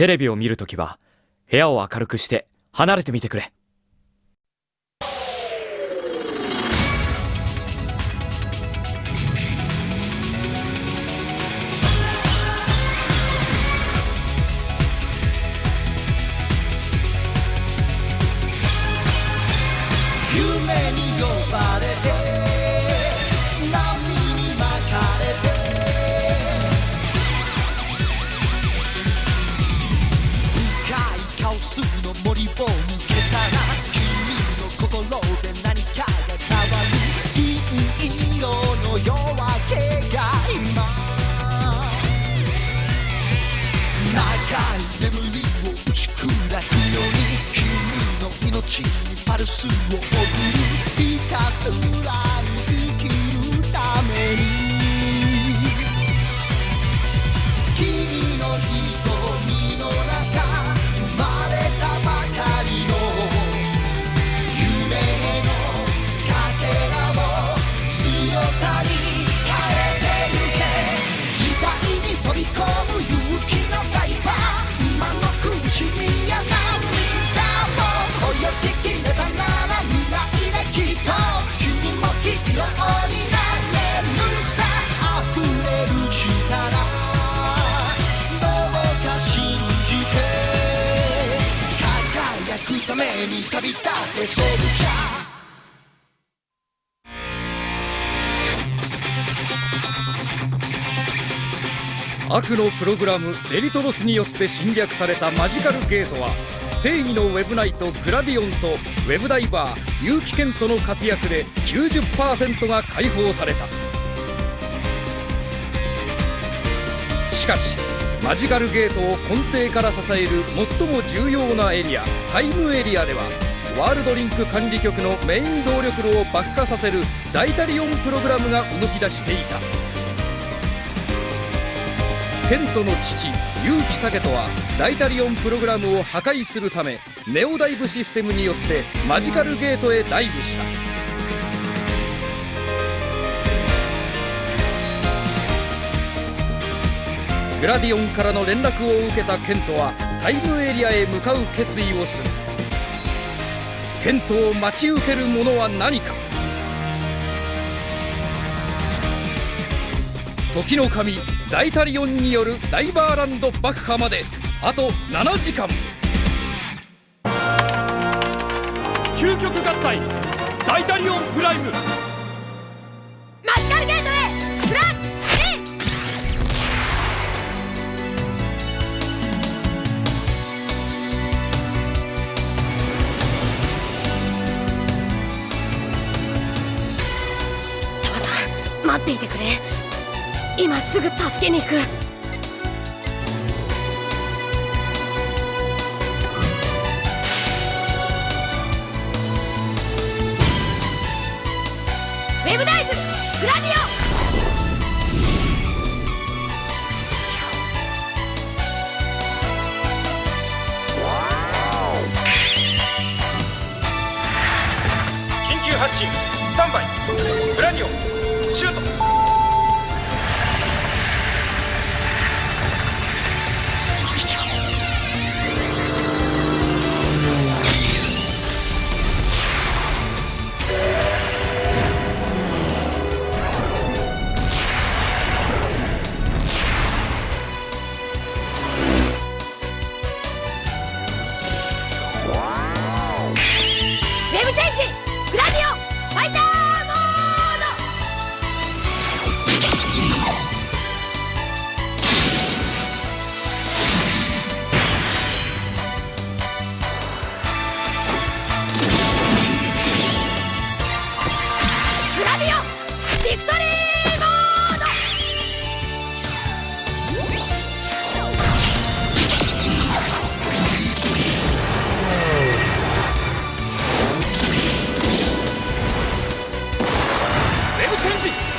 テレビを見るときは部屋を明るくして離れてみてくれ。ちにパルスを送るひたすらために旅立ってソルジャー悪のプログラムデリトロスによって侵略されたマジカルゲートは正義のウェブナイトグラディオンとウェブダイバー結城健人の活躍で90%が解放された。しかしマジカルゲートを根底から支える最も重要なエリアタイムエリアではワールドリンク管理局のメイン動力炉を爆破させるダイタリオンプログラムが動き出していた。ケントの父結城武人はダイタリオンプログラムを破壊するためネオダイブシステムによってマジカルゲートへダイブした。グラディオンからの連絡を受けたケントはタイムエリアへ向かう決意をする。ケントを待ち受けるものは何か。時の神ダイタリオンによるダイバーランド爆破まであと7時間。究極合体ダイタリオンプライム。っていてくれ。今すぐ助けに行く。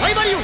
ライバリオ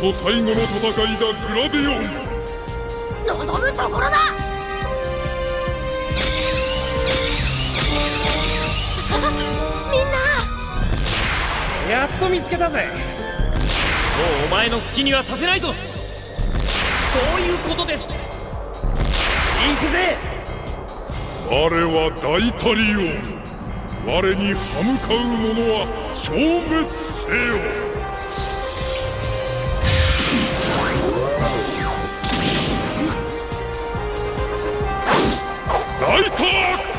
そ最後の戦いだグラディオン。望むところだ！みんな！やっと見つけたぜ。もうお前の好きにはさせないぞ。そういうことです。行くぜ。我は大タリオン我に歯向かう者は消滅せよライト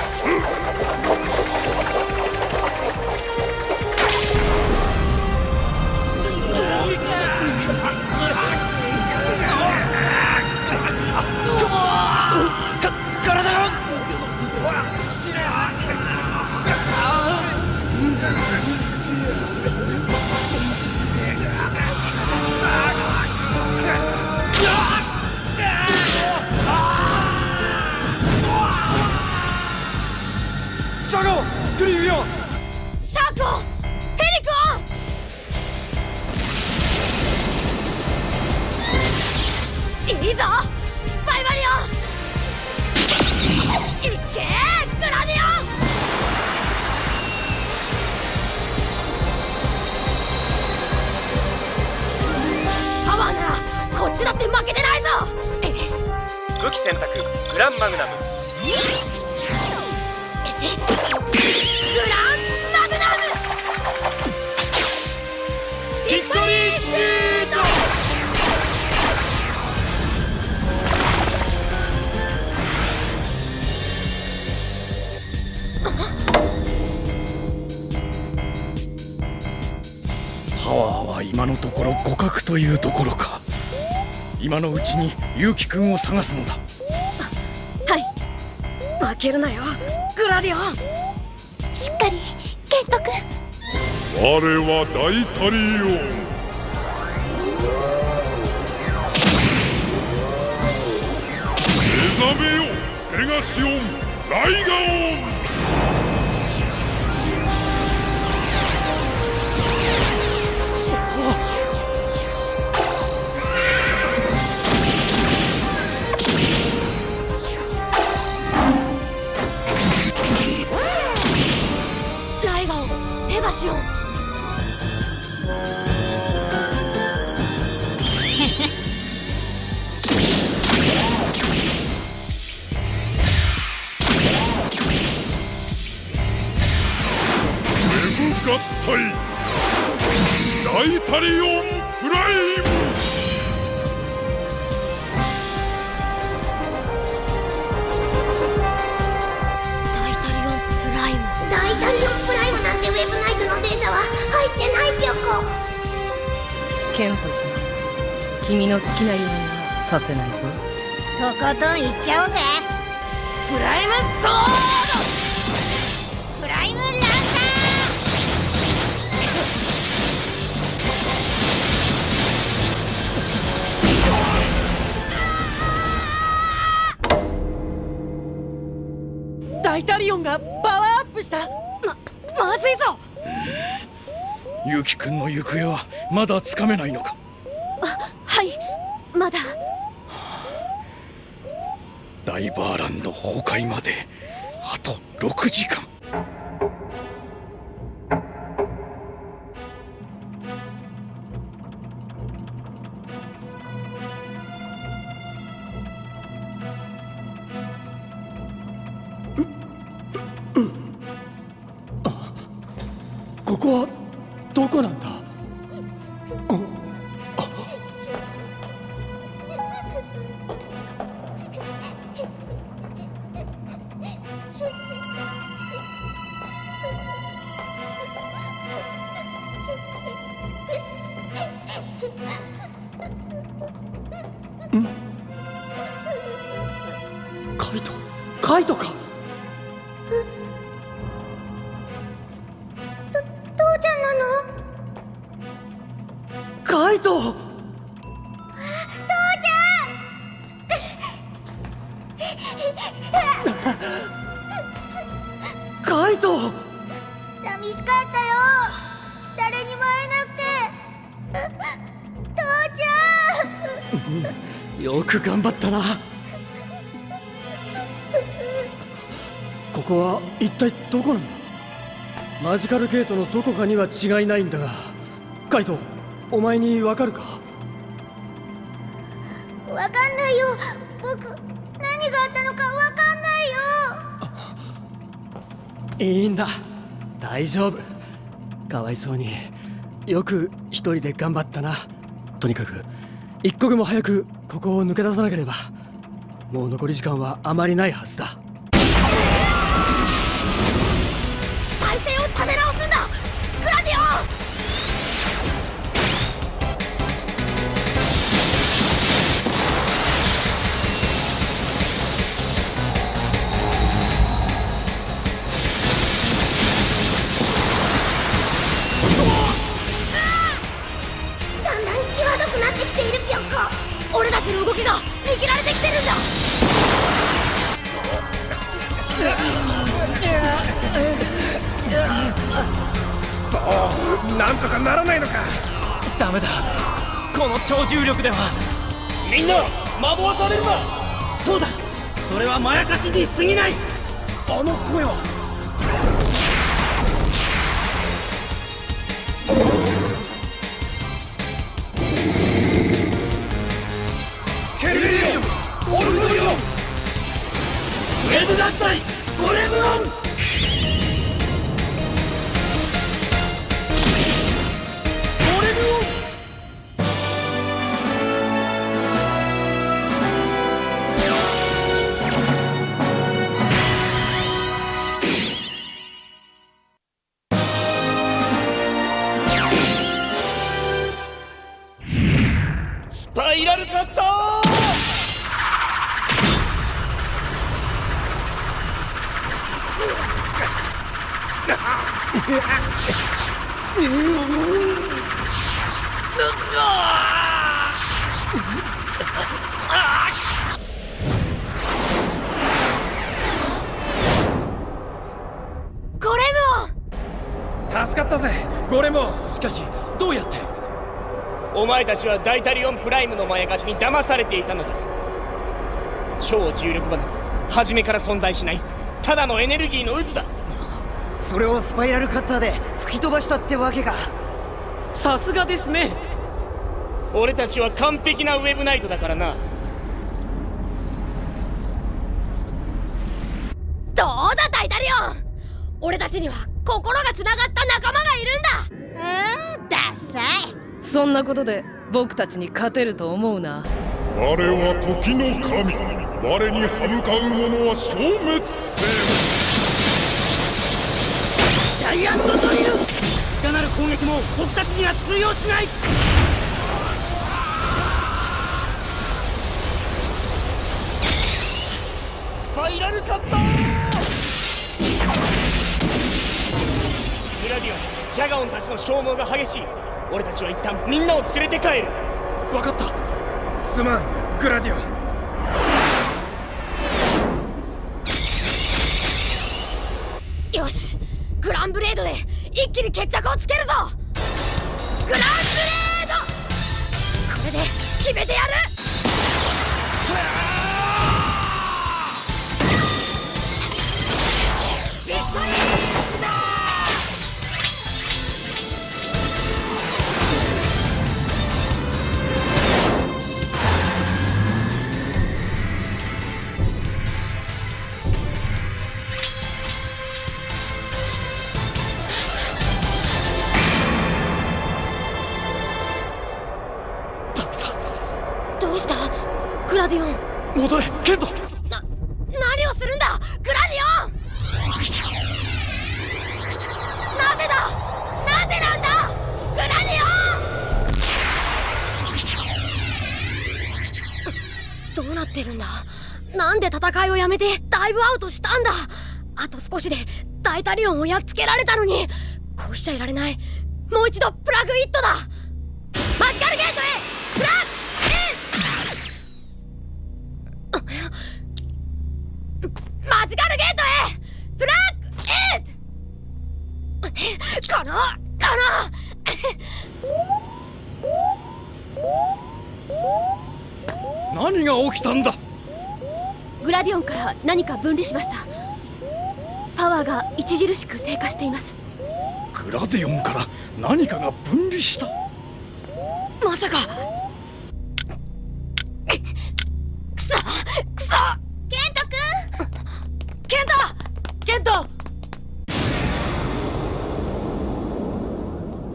パワーは今のところ互角というところか。今のうちに結城くんを探すのだ。はい。負けるなよグラディオン。しっかりケント君。我は大タリオン。目覚めよペガシオンライガオンンペガシオンメブ合体大タリオの好きなようにはさせないぞ。とことんいっちゃおうぜ。プライムソープライムランナ大タリオンがパワーアップした。ドままずいぞ。結城くんの行方はまだつかめないのかはいまだダイバーランド崩壊まであと6時間。ここはどこなんだカイトか父ちゃんなの？カイト。カイト。寂しかったよ。誰にも会えなくて。父ちゃ？んよく頑張ったなここは一体どこなんだ？マジカルゲートのどこかには違いないんだがカイトお前にわかるか？わかんないよ。僕何があったのかわかんないよ。いいんだ。大丈夫。かわいそうによく一人で頑張ったな。とにかく一刻も早くここを抜け出さなければ。もう残り時間はあまりないはずだ重力では。みんな惑わされるな。そうだ。それはまやかしに過ぎない。あの声は。ケルベリオンオルフドリオン。ウェブ合体ゴレムオンったぜゴレモン。しかしどうやって？お前たちはダイタリオンプライムのまやかしに騙されていたのだ。超重力場など初めから存在しない。ただのエネルギーの渦だ。それをスパイラルカッターで吹き飛ばしたってわけか。さすがですね。俺たちは完璧なウェブナイトだからな。どうだダイタリオン。俺たちには心がつながった仲間がいるんだ。うんダサい。そんなことで僕たちに勝てると思うな。我は時の神我に歯向かう者は消滅せジャイアントドリルいかなる攻撃も僕たちには通用しない。スパイラルカッターグラディオンジャガオンたちの消耗が激しい。俺たちは一旦みんなを連れて帰る。分かった。すまんグラディオ。よしグランブレードで一気に決着をつけるぞ。グランブレード。これで決めてやるダイタリオンをやっつけられたのにこうしちゃいられない。もう一度プラグイットだ。マジカルゲートへプラグインマジカルゲートへプラグインこのこ何が起きたんだ？のグラディオンから何か分離しましたパワーが著しく低下しています。グラディオンから何かが分離した。まさか。くそくそ。ケントくんケントケント。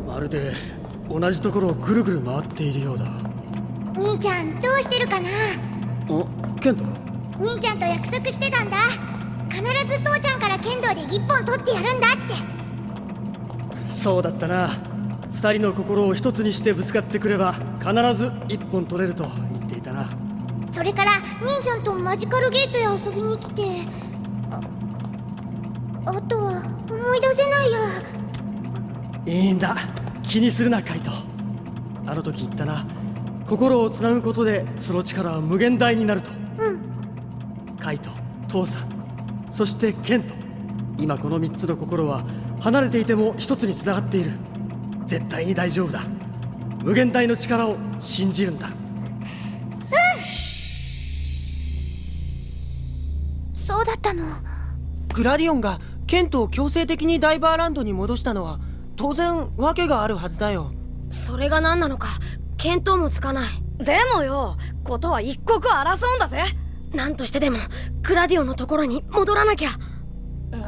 まるで同じところをぐるぐる回っているようだ。兄ちゃんどうしてるかな？おケント兄ちゃんと約束してたんだ必ず父ちゃんから剣道で一本取ってやるんだって。そうだったな。二人の心を一つにしてぶつかってくれば必ず一本取れると言っていたな。それから兄ちゃんとマジカルゲートへ遊びに来てああとは思い出せないや。いいんだ。気にするなカイト。あの時言ったな。心をつなぐことでその力は無限大になると。うん。カイト父さんそしてケント今この3つの心は離れていても一つにつながっている。絶対に大丈夫だ。無限大の力を信じるんだ。そうだったの？グラディオンがケントを強制的にダイバーランドに戻したのは当然訳があるはずだよ。それが何なのか見当もつかない。でもよことは一刻を争うんだぜ何としてでもグラディオンのところに戻らなきゃ。そう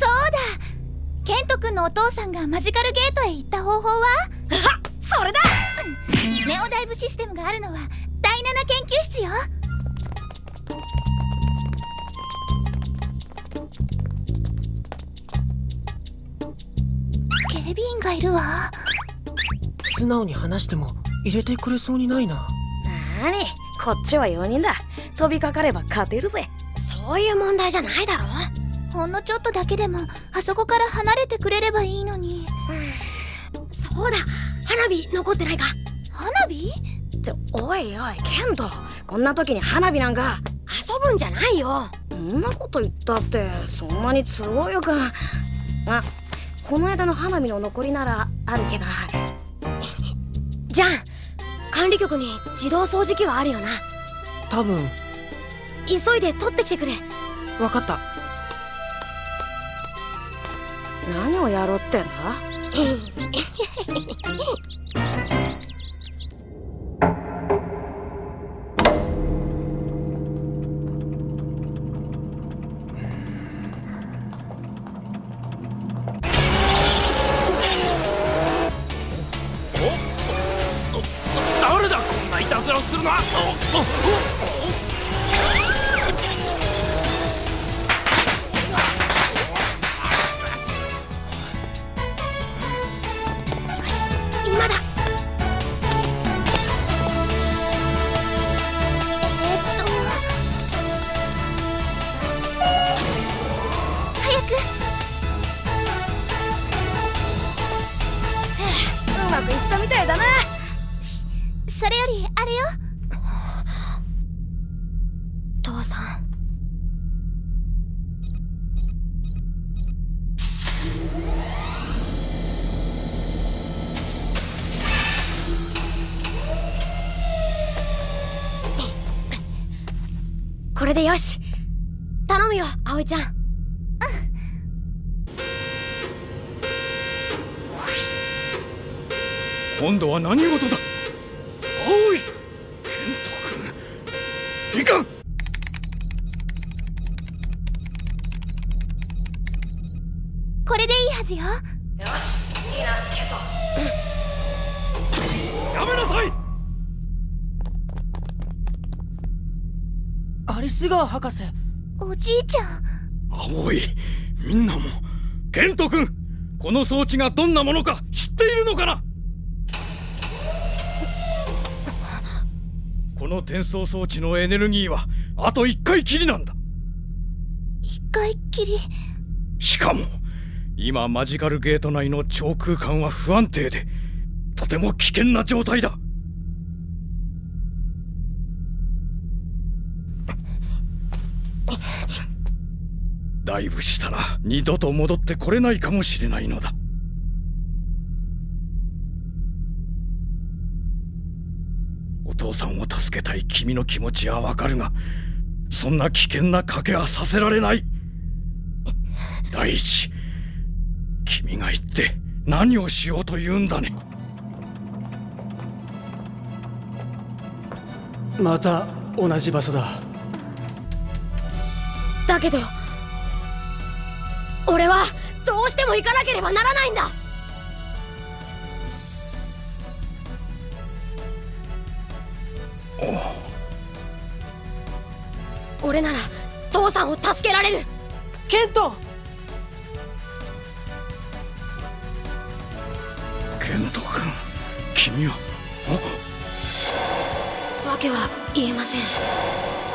だ。ケント君のお父さんがマジカルゲートへ行った方法は？それだ！ネオダイブシステムがあるのは第7研究室よ。警備員がいるわ。素直に話しても入れてくれそうにないななに？こっちは4人だ。飛びかかれば勝てるぜ。そういう問題じゃないだろ。ほんのちょっとだけでもあそこから離れてくれればいいのに。そうだ。花火残ってないか。花火？っておいおいケント。こんな時に花火なんか。遊ぶんじゃないよ。そんなこと言ったってそんなに都合よく。あこの間の花火の残りならあるけど。じゃん管理局に自動掃除機はあるよな。多分。急いで取ってきてくれ。分かった。何をやろうってんだ？うまくいったみたいだな。それよりあれよ。父さん。これでよし。頼むよ葵ちゃん。今度は何事だ？青い。ケント君いかん。これでいいはずよ。よしいいなケント。やめなさい。アリスガー博士。おじいちゃん。青い。みんなも。ケント君この装置がどんなものか知っているのかな？この転送装置のエネルギーはあと1回きりなんだ。一回きり？しかも今マジカルゲート内の超空間は不安定でとても危険な状態だ。ダイブしたら二度と戻ってこれないかもしれないのだお父さんを助けたい君の気持ちはわかるがそんな危険な賭けはさせられない。第一君が言って何をしようと言うんだね。また同じ場所だ。だけど俺はどうしても行かなければならないんだ俺なら父さんを助けられる。ケント！ケント君君は？訳は言えません。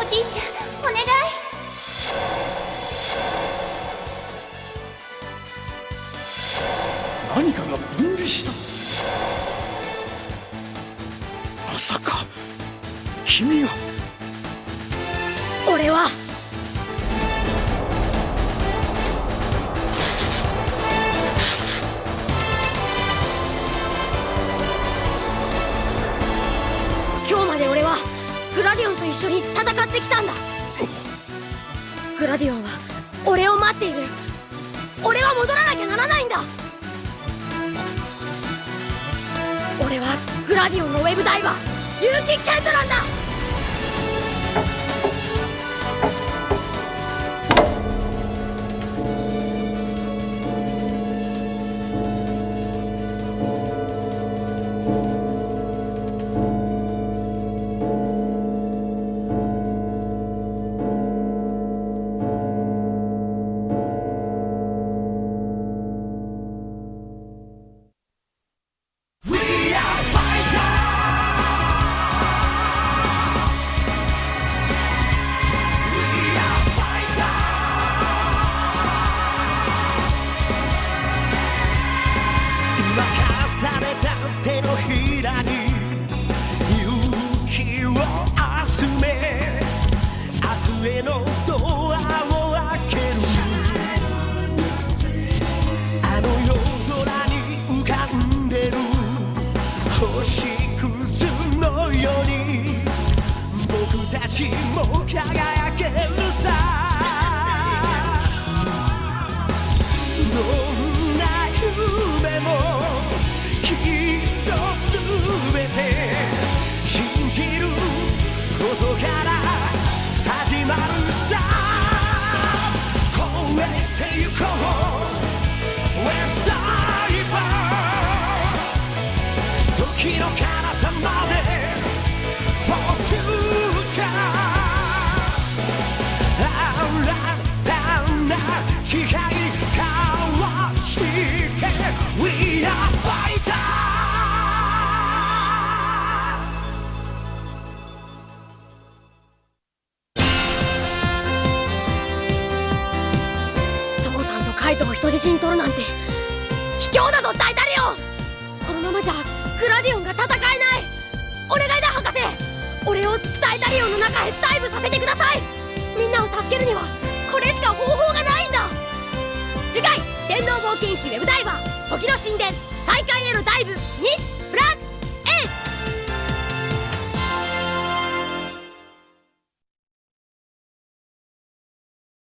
おじいちゃんお願い。何かが分離した？まさか君が俺は。今日まで俺はグラディオンと一緒に戦ってきたんだ。グラディオンは俺を待っている。俺は戻らなきゃならないんだ。俺はグラディオンのウェブダイバー結城ケントなんだ。明日へのドアを開ける。あの夜空に浮かんでる。星屑のように。僕たちも輝け時の神殿大会へのダイブ2